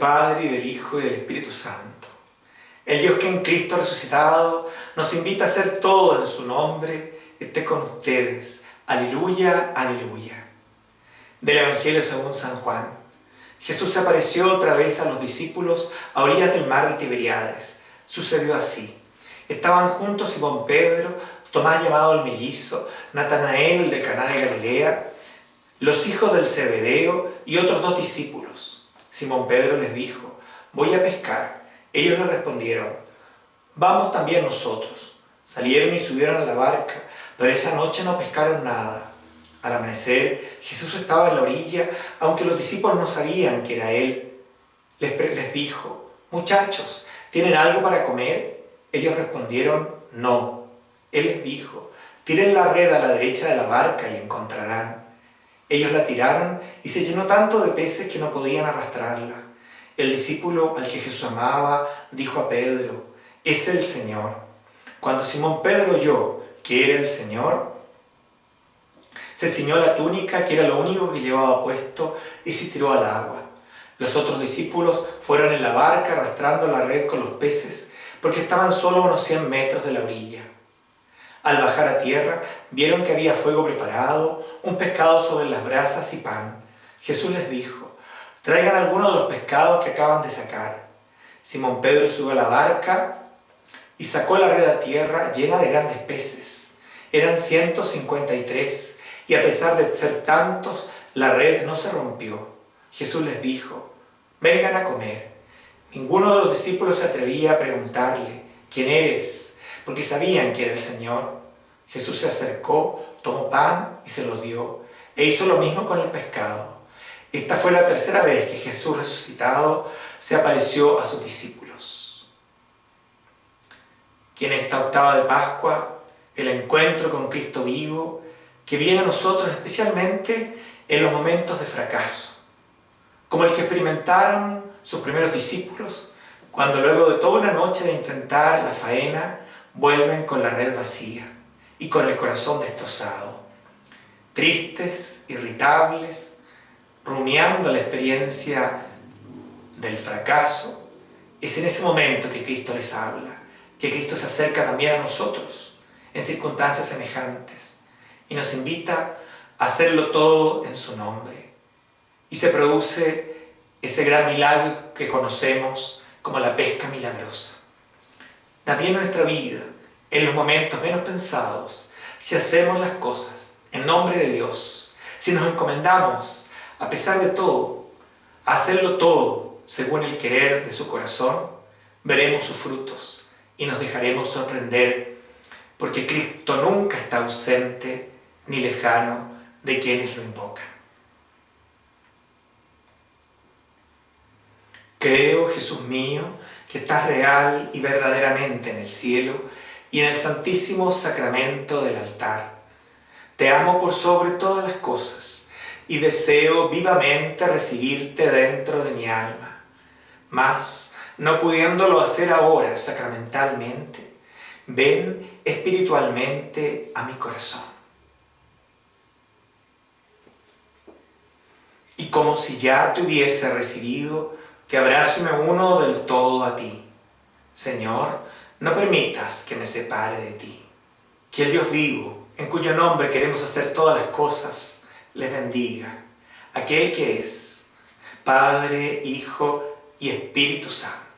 Padre, y del Hijo, y del Espíritu Santo. El Dios que en Cristo resucitado nos invita a hacer todo en su nombre, esté con ustedes. Aleluya, aleluya. Del Evangelio según San Juan. Jesús se apareció otra vez a los discípulos a orillas del mar de Tiberiades. Sucedió así. Estaban juntos Simón Pedro, Tomás llamado el mellizo, Natanael de Caná de Galilea, los hijos del Zebedeo y otros dos discípulos. Simón Pedro les dijo, voy a pescar. Ellos le respondieron, vamos también nosotros. Salieron y subieron a la barca, pero esa noche no pescaron nada. Al amanecer, Jesús estaba en la orilla, aunque los discípulos no sabían que era Él. Les, dijo, muchachos, ¿tienen algo para comer? Ellos respondieron, no. Él les dijo, tiren la red a la derecha de la barca y encontrarán. Ellos la tiraron y se llenó tanto de peces que no podían arrastrarla. El discípulo al que Jesús amaba dijo a Pedro, es el Señor. Cuando Simón Pedro oyó que era el Señor, se ciñó la túnica, que era lo único que llevaba puesto, y se tiró al agua. Los otros discípulos fueron en la barca arrastrando la red con los peces, porque estaban solo unos 100 metros de la orilla. Al bajar a tierra, vieron que había fuego preparado, un pescado sobre las brasas y pan. Jesús les dijo, traigan algunos de los pescados que acaban de sacar. Simón Pedro subió a la barca y sacó la red a tierra llena de grandes peces. Eran 153 y a pesar de ser tantos, la red no se rompió. Jesús les dijo, vengan a comer. Ninguno de los discípulos se atrevía a preguntarle, ¿quién eres? Porque sabían que era el Señor. Jesús se acercó, tomó pan y se lo dio, e hizo lo mismo con el pescado. Esta fue la tercera vez que Jesús resucitado se apareció a sus discípulos. Y en esta octava de Pascua, el encuentro con Cristo vivo, que viene a nosotros especialmente en los momentos de fracaso, como el que experimentaron sus primeros discípulos, cuando luego de toda una noche de intentar la faena, vuelven con la red vacía y con el corazón destrozado, tristes, irritables, rumiando la experiencia del fracaso, es en ese momento que Cristo les habla, que Cristo se acerca también a nosotros en circunstancias semejantes y nos invita a hacerlo todo en su nombre. Y se produce ese gran milagro que conocemos como la pesca milagrosa. También en nuestra vida, en los momentos menos pensados, si hacemos las cosas en nombre de Dios, si nos encomendamos, a pesar de todo, hacerlo todo según el querer de su corazón, veremos sus frutos y nos dejaremos sorprender, porque Cristo nunca está ausente ni lejano de quienes lo invocan. Creo, Jesús mío, que estás real y verdaderamente en el cielo y en el santísimo sacramento del altar. Te amo por sobre todas las cosas y deseo vivamente recibirte dentro de mi alma. Mas, no pudiéndolo hacer ahora sacramentalmente, ven espiritualmente a mi corazón. y como si ya te hubiese recibido, te abrazo y me uno del todo a ti. Señor, no permitas que me separe de ti. Que el Dios vivo, en cuyo nombre queremos hacer todas las cosas, les bendiga. Aquel que es Padre, Hijo y Espíritu Santo